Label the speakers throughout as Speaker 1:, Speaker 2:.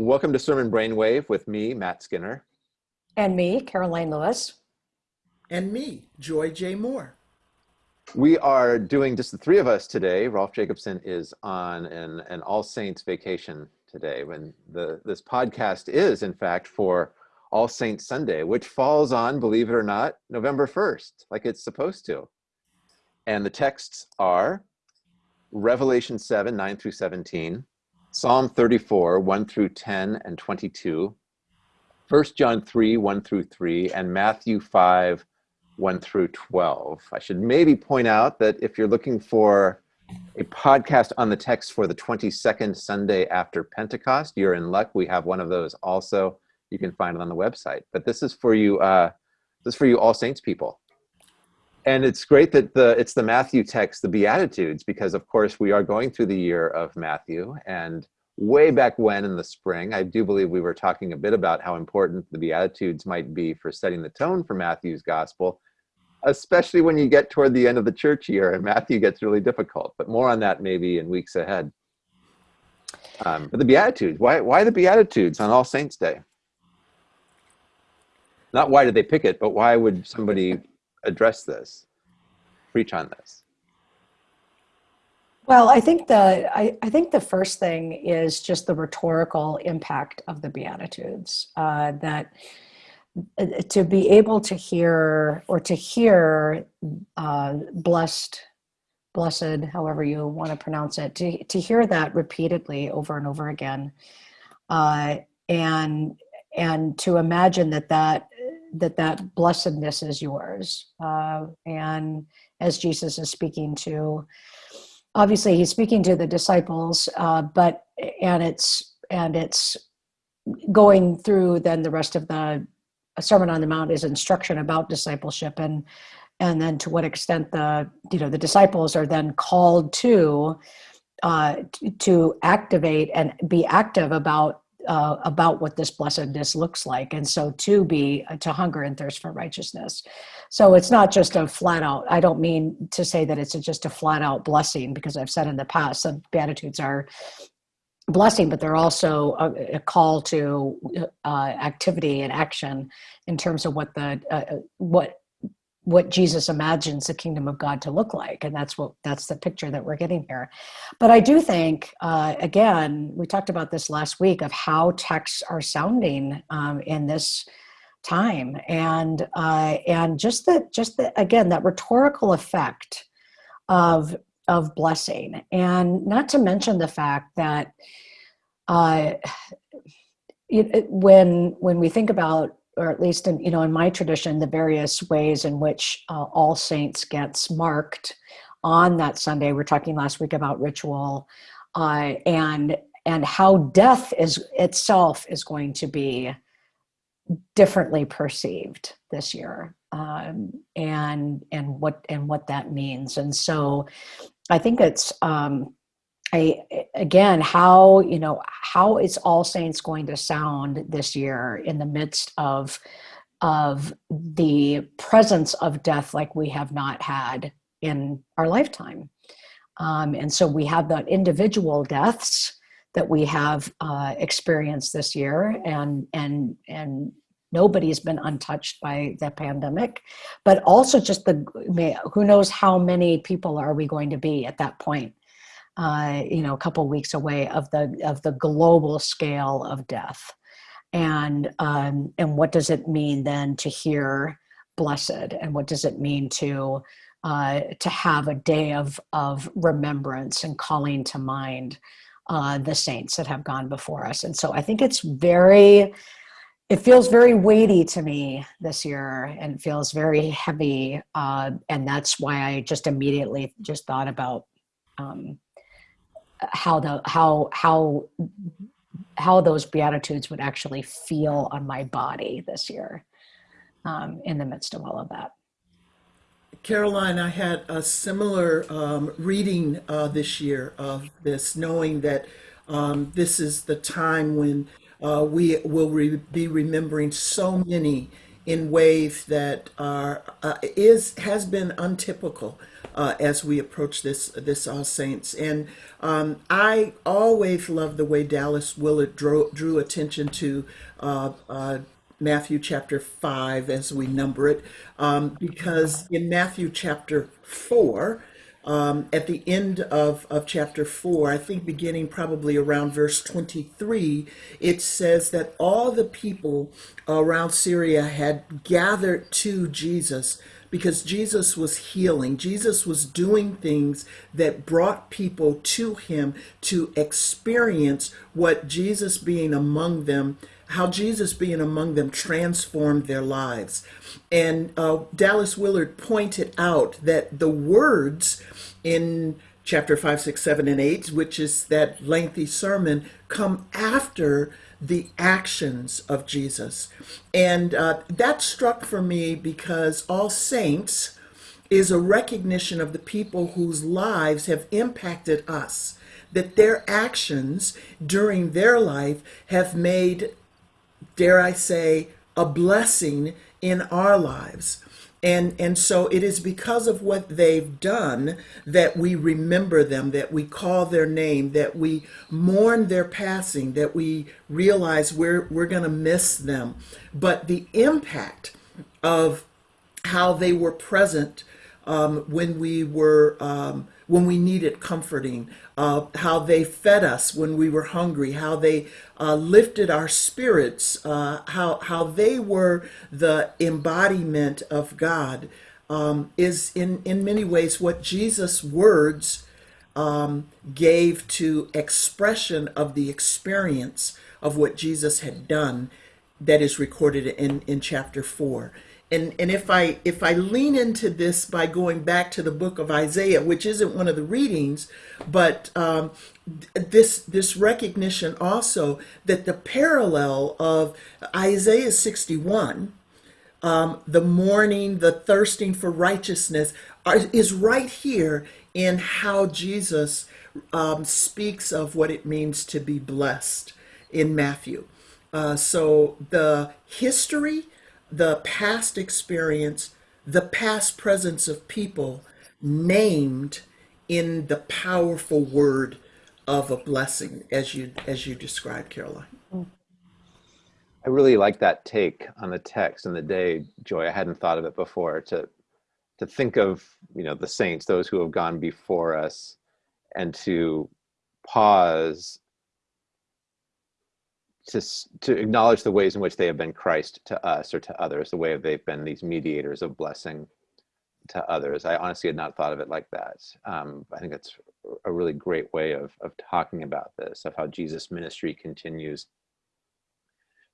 Speaker 1: Welcome to Sermon Brainwave with me, Matt Skinner.
Speaker 2: And me, Karoline Lewis.
Speaker 3: And me, Joy J. Moore.
Speaker 1: We are doing just the three of us today. Rolf Jacobson is on an, an All Saints vacation today when the this podcast is in fact for All Saints Sunday, which falls on, believe it or not, November 1st, like it's supposed to. And the texts are Revelation 7, 9 through 17, Psalm 34, 1 through 10 and 22, 1 John 3, 1 through 3, and Matthew 5, 1 through 12. I should maybe point out that if you're looking for a podcast on the text for the 22nd Sunday after Pentecost, you're in luck. We have one of those also. You can find it on the website. But this is for you, uh, this is for you All Saints people. And it's great that the it's the Matthew text, the Beatitudes, because of course we are going through the year of Matthew. And way back when in the spring, I do believe we were talking a bit about how important the Beatitudes might be for setting the tone for Matthew's gospel, especially when you get toward the end of the church year and Matthew gets really difficult. But more on that maybe in weeks ahead. Um, but the Beatitudes, why, why the Beatitudes on All Saints Day? Not why did they pick it, but why would somebody address this, preach on this?
Speaker 2: Well, I think the I, I think the first thing is just the rhetorical impact of the Beatitudes. Uh, that uh, to be able to hear or to hear uh, blessed, blessed, however you want to pronounce it, to to hear that repeatedly over and over again, uh, and and to imagine that that that that blessedness is yours. Uh, and as Jesus is speaking to, obviously he's speaking to the disciples, uh, but, and it's, and it's going through then the rest of the Sermon on the Mount is instruction about discipleship and, and then to what extent the, you know, the disciples are then called to, uh, to activate and be active about uh, about what this blessedness looks like. And so to be uh, to hunger and thirst for righteousness. So it's not just a flat out i don't mean to say that it's a, just a flat out blessing because i've said in the past that beatitudes are blessing but they're also a, a call to uh, activity and action in terms of what the uh, uh what what Jesus imagines the kingdom of God to look like. And that's what that's the picture that we're getting here. But I do think, uh, again, we talked about this last week of how texts are sounding um, in this time and uh, and just that just the again that rhetorical effect of of blessing and not to mention the fact that uh, it, it, when when we think about or at least in you know in my tradition the various ways in which uh, all saints gets marked on that sunday. We're talking last week about ritual uh, and and how death is itself is going to be differently perceived this year um, and and what and what that means. And so i think it's um, I, again, how, you know, how is All Saints going to sound this year in the midst of, of the presence of death like we have not had in our lifetime. Um, and so we have the individual deaths that we have uh, experienced this year and, and, and nobody's been untouched by the pandemic, but also just the, who knows how many people are we going to be at that point uh, you know, a couple weeks away of the of the global scale of death, and um, and what does it mean then to hear blessed, and what does it mean to uh, to have a day of of remembrance and calling to mind uh, the saints that have gone before us, and so I think it's very it feels very weighty to me this year and feels very heavy uh, and that's why i just immediately just thought about um, how the how how how those beatitudes would actually feel on my body this year um, in the midst of all of that.
Speaker 3: karoline I had a similar um, reading uh, this year of this, knowing that um, this is the time when uh, we will re be remembering so many in ways that are uh, is has been untypical uh, as we approach this this All Saints. And um, I always love the way Dallas Willard drew, drew attention to uh, uh, Matthew chapter 5 as we number it, um, because in Matthew chapter 4, um, at the end of, of chapter 4, I think beginning probably around verse 23, it says that all the people around Syria had gathered to Jesus because Jesus was healing. Jesus was doing things that brought people to him to experience what Jesus being among them how Jesus being among them transformed their lives. And uh, Dallas Willard pointed out that the words in chapter 5, 6, 7, and 8, which is that lengthy sermon, come after the actions of Jesus. And uh, that struck for me because All Saints is a recognition of the people whose lives have impacted us that their actions during their life have made dare I say, a blessing in our lives. And, and so it is because of what they've done that we remember them, that we call their name, that we mourn their passing, that we realize we're, we're going to miss them. But the impact of how they were present um, when we were um, when we needed comforting, uh, how they fed us when we were hungry, how they uh, lifted our spirits, uh, how, how they were the embodiment of God, um, is in, in many ways what Jesus' words um, gave to expression of the experience of what Jesus had done that is recorded in, in chapter 4 and and if I if I lean into this by going back to the book of Isaiah, which isn't one of the readings, but um, this this recognition also that the parallel of Isaiah 61, um, the mourning, the thirsting for righteousness, are, is right here in how Jesus um, speaks of what it means to be blessed in Matthew. Uh, so the history the past experience, the past presence of people named in the powerful word of a blessing as you as you described karoline
Speaker 1: I really like that take on the text and the day, Joy. I hadn't thought of it before. To to think of you know the saints, those who have gone before us, and to pause to, to acknowledge the ways in which they have been Christ to us or to others, the way they've been these mediators of blessing to others. I honestly had not thought of it like that. Um, I think it's a really great way of, of talking about this, of how Jesus' ministry continues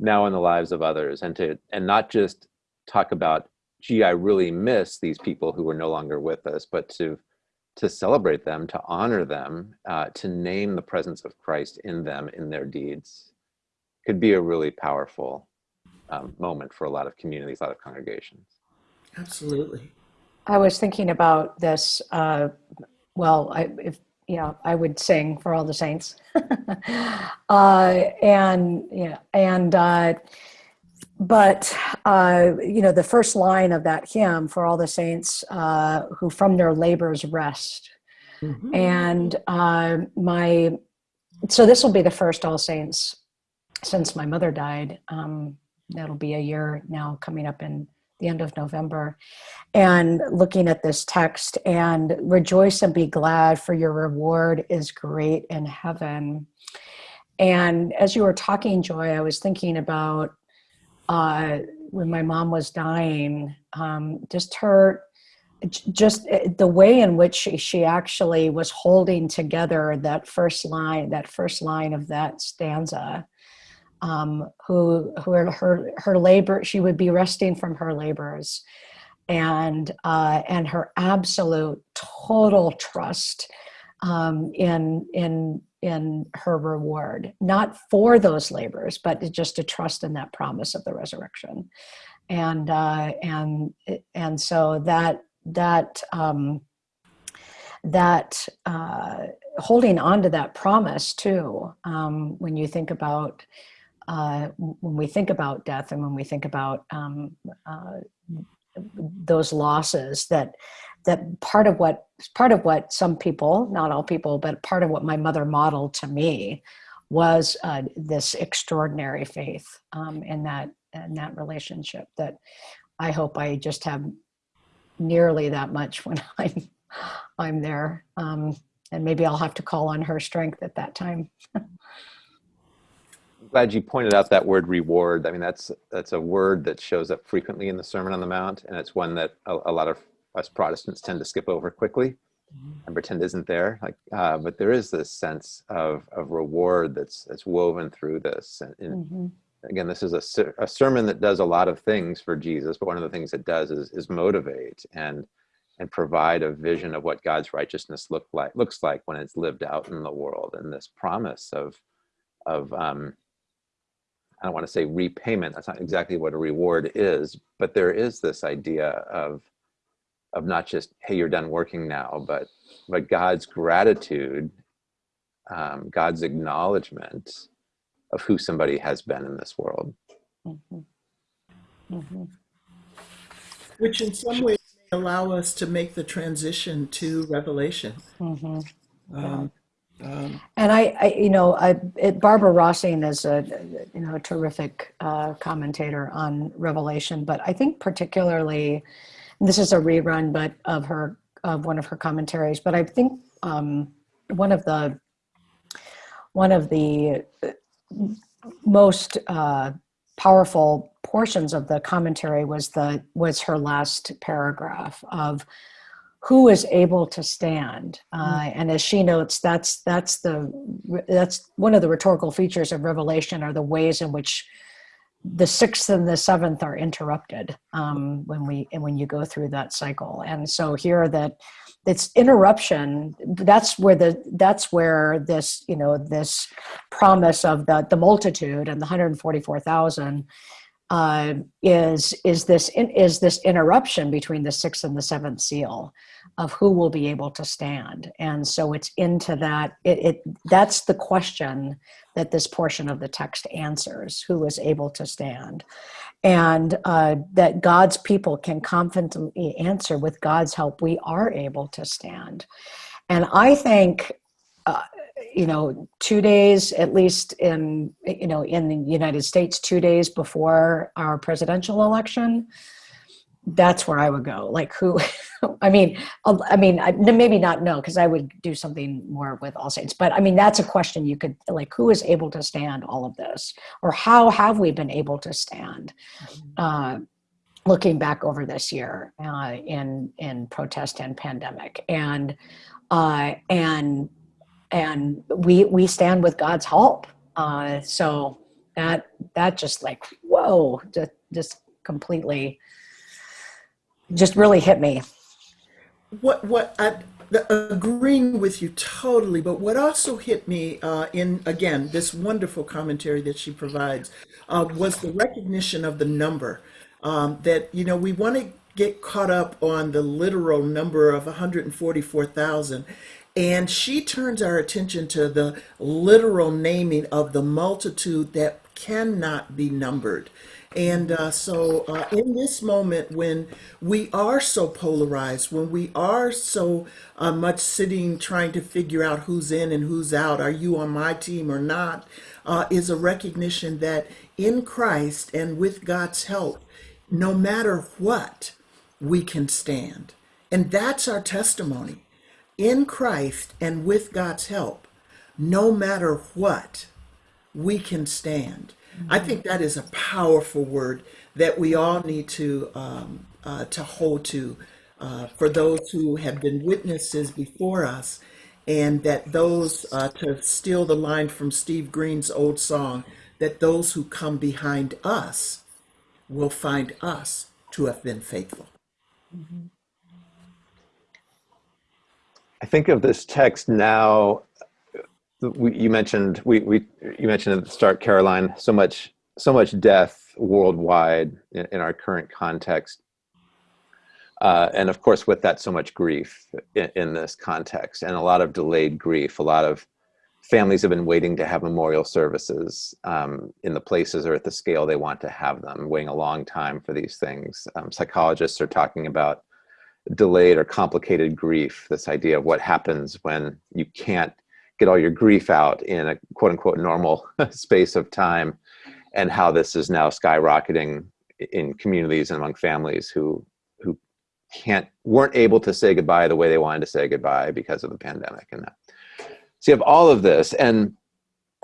Speaker 1: now in the lives of others and to and not just talk about gee i really miss these people who are no longer with us but to to celebrate them to honor them uh, to name the presence of christ in them in their deeds could be a really powerful um, moment for a lot of communities, a lot of congregations.
Speaker 3: Absolutely.
Speaker 2: I was thinking about this. Uh, well, I, if you know, I would sing for all the saints, uh, and yeah, and uh, but uh, you know, the first line of that hymn for all the saints uh, who from their labors rest, mm-hmm. and uh, my so this will be the first All Saints since my mother died. Um, that'll be a year now coming up in the end of November. And looking at this text and rejoice and be glad for your reward is great in heaven. And as you were talking, Joy, I was thinking about uh, when my mom was dying, um, just her, just eh, the way in which she, she actually was holding together that first line, that first line of that stanza um, who who her her labor she would be resting from her labors. And uh, and her absolute total trust um, in in in her reward. Not for those labors but just to trust in that promise of the resurrection. And uh, and and so that that um, that uh, holding on to that promise too um, when you think about uh, when we think about death and when we think about um, uh, those losses that that part of what part of what some people not all people but part of what my mother modeled to me was uh, this extraordinary faith um, in that in that relationship that I hope I just have nearly that much when I'm I'm there um, and maybe I'll have to call on her strength at that time.
Speaker 1: glad you pointed out that word reward. I mean, that's that's a word that shows up frequently in the Sermon on the Mount, and it's one that a, a lot of us Protestants tend to skip over quickly mm-hmm. and pretend isn't there. Like, uh, but there is this sense of of reward that's that's woven through this. And, and mm-hmm. again, this is a, a sermon that does a lot of things for Jesus, but one of the things it does is is motivate and and provide a vision of what God's righteousness look like looks like when it's lived out in the world, and this promise of of um, I don't want to say repayment. That's not exactly what a reward is, but there is this idea of of not just hey you're done working now, but but God's gratitude, um, God's acknowledgement of who somebody has been in this world. Mm-hmm.
Speaker 3: Mm-hmm. Which in some ways may allow us to make the transition to Revelation. Mm-hmm. Um,
Speaker 2: um, and I, I, you know, I, it, Barbara Rossing is a, you know, a terrific uh, commentator on Revelation, but I think particularly, this is a rerun, but of her, of one of her commentaries, but I think um, one of the, one of the most uh, powerful portions of the commentary was the was her last paragraph of who is able to stand uh, mm. and as she notes that's that's the that's one of the rhetorical features of revelation are the ways in which the sixth and the seventh are interrupted um, when we and when you go through that cycle and so here that it's interruption that's where the that's where this you know this promise of the the multitude and the 144000 uh, is is this in, is this interruption between the sixth and the seventh seal of who will be able to stand. And so it's into that it, it that's the question that this portion of the text answers who is able to stand. And uh, that god's people can confidently answer with god's help we are able to stand. And i think uh, you know two days at least in you know in the united states two days before our presidential election that's where i would go. Like who i mean i mean maybe not no because i would do something more with all saints but i mean that's a question you could like who is able to stand all of this? Or how have we been able to stand mm-hmm. uh, looking back over this year uh, in in protest and pandemic? And uh, and and we we stand with God's help. Uh, so that that just like whoa, just just completely, just really hit me.
Speaker 3: What what I agreeing with you totally, but what also hit me uh, in again this wonderful commentary that she provides uh, was the recognition of the number um, that you know we want to get caught up on the literal number of 144,000 and she turns our attention to the literal naming of the multitude that cannot be numbered. And uh, so, uh, in this moment, when we are so polarized, when we are so uh, much sitting trying to figure out who's in and who's out, are you on my team or not, uh, is a recognition that in Christ and with God's help, no matter what, we can stand. And that's our testimony in Christ and with God's help, no matter what, we can stand. Mm-hmm. I think that is a powerful word that we all need to um, uh, to hold to uh, for those who have been witnesses before us, and that those uh, to steal the line from Steve Green's old song, that those who come behind us will find us to have been faithful. Mm-hmm.
Speaker 1: I think of this text now. We, you mentioned we, we you mentioned at the start, Karoline. so much so much death worldwide in, in our current context, uh, and of course with that so much grief in, in, this context, and a lot of delayed grief, a lot of families have been waiting to have memorial services um, in the places or at the scale they want to have them, waiting a long time for these things. Um, psychologists are talking about delayed or complicated grief, this idea of what happens when you can't get all your grief out in a quote unquote normal space of time and how this is now skyrocketing in communities and among families who who can't weren't able to say goodbye the way they wanted to say goodbye because of the pandemic and that. So you have all of this and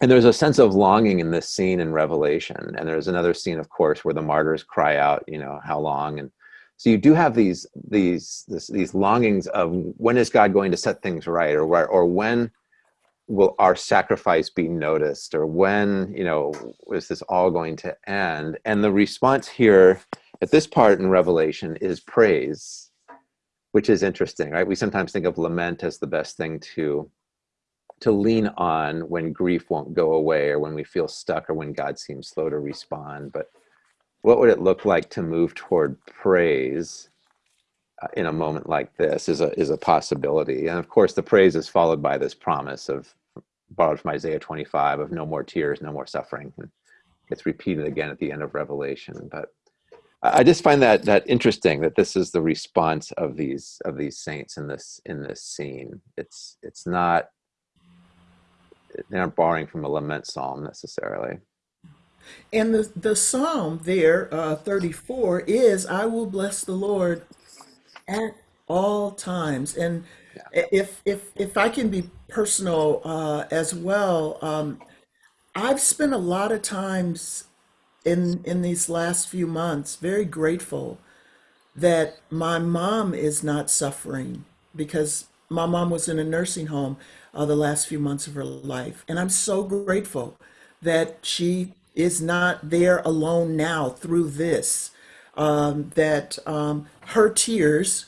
Speaker 1: and there's a sense of longing in this scene in Revelation. And there's another scene, of course, where the martyrs cry out, you know, how long? And so you do have these these this, these longings of when is God going to set things right, or or when will our sacrifice be noticed, or when you know is this all going to end? And the response here at this part in Revelation is praise, which is interesting, right? We sometimes think of lament as the best thing to to lean on when grief won't go away, or when we feel stuck, or when God seems slow to respond, but what would it look like to move toward praise uh, in a moment like this is a is a possibility. And of course the praise is followed by this promise of borrowed from isaiah 25 of no more tears no more suffering. And it's repeated again at the end of revelation. But i just find that that interesting that this is the response of these of these saints in this in this scene. It's it's not they aren't borrowing from a lament psalm necessarily
Speaker 3: And the, the psalm there, uh, 34, is I will bless the Lord at all times. And if if if I can be personal uh, as well, um, I've spent a lot of times in in these last few months very grateful that my mom is not suffering because my mom was in a nursing home uh, the last few months of her life, and I'm so grateful that she is not there alone now through this. Um, that um, her tears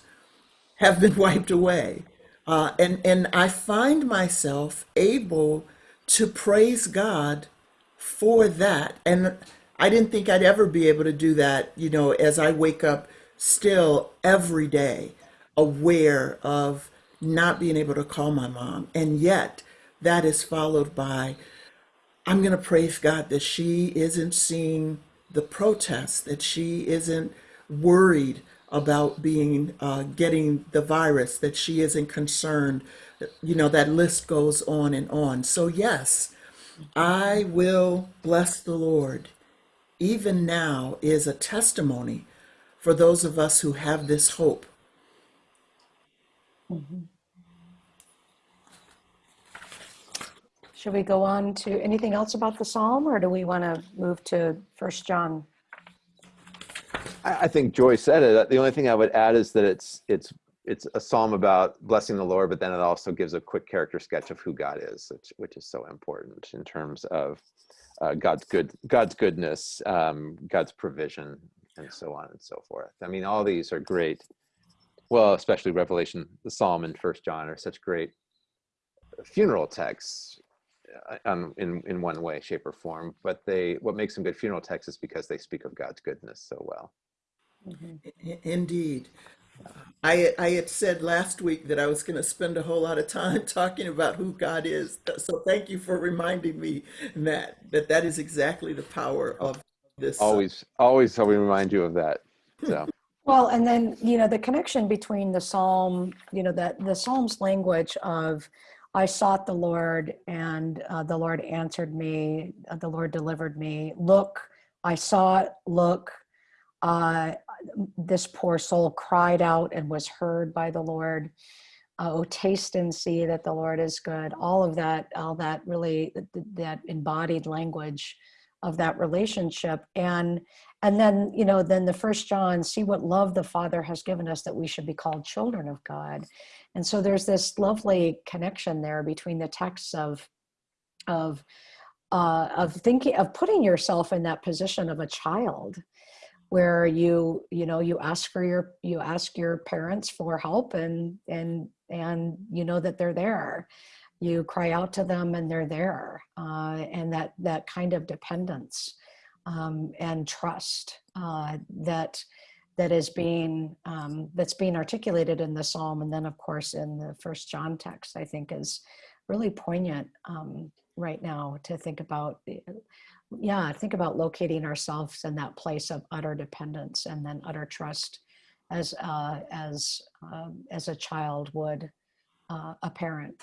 Speaker 3: have been wiped away. Uh, and, and I find myself able to praise God for that. And I didn't think I'd ever be able to do that, you know, as I wake up still every day aware of not being able to call my mom. And yet that is followed by, I'm going to praise God that she isn't seeing the protests, that she isn't worried about being uh, getting the virus, that she isn't concerned. You know, that list goes on and on. So, yes, I will bless the Lord. Even now is a testimony for those of us who have this hope.
Speaker 2: Should we go on to anything else about the psalm or do we want to move to First John?
Speaker 1: I, I think Joy said it. The only thing I would add is that it's it's it's a psalm about blessing the Lord, but then it also gives a quick character sketch of who God is, which, which is so important in terms of uh, God's good God's goodness, um, God's provision, and so on and so forth. I mean, all these are great. Well, especially Revelation, the Psalm, and First John are such great funeral texts um, in in one way, shape, or form. But they what makes them good funeral texts is because they speak of God's goodness so well.
Speaker 3: I- Indeed. I, I had said last week that I was going to spend a whole lot of time talking about who God is. So thank you for reminding me that that, that is exactly the power of this. uh,
Speaker 1: Always, always, so we remind you of that. So.
Speaker 2: Well, and then, you know, the connection between the psalm, you know, that the psalm's language of, I sought the Lord and uh, the Lord answered me, uh, the Lord delivered me. Look, I sought, look, uh, this poor soul cried out and was heard by the Lord. Uh, oh, taste and see that the Lord is good. All of that, all that really, th- that embodied language of that relationship. And and then you know then the first john see what love the father has given us that we should be called children of god and so there's this lovely connection there between the texts of of uh, of thinking of putting yourself in that position of a child where you you know you ask for your you ask your parents for help and and and you know that they're there. You cry out to them and they're there uh, and that that kind of dependence um, and trust uh, that that is being um, that's being articulated in the psalm and then of course in the first john text i think is really poignant um, right now to think about yeah think about locating ourselves in that place of utter dependence and then utter trust as uh, as um, as a child would uh, a parent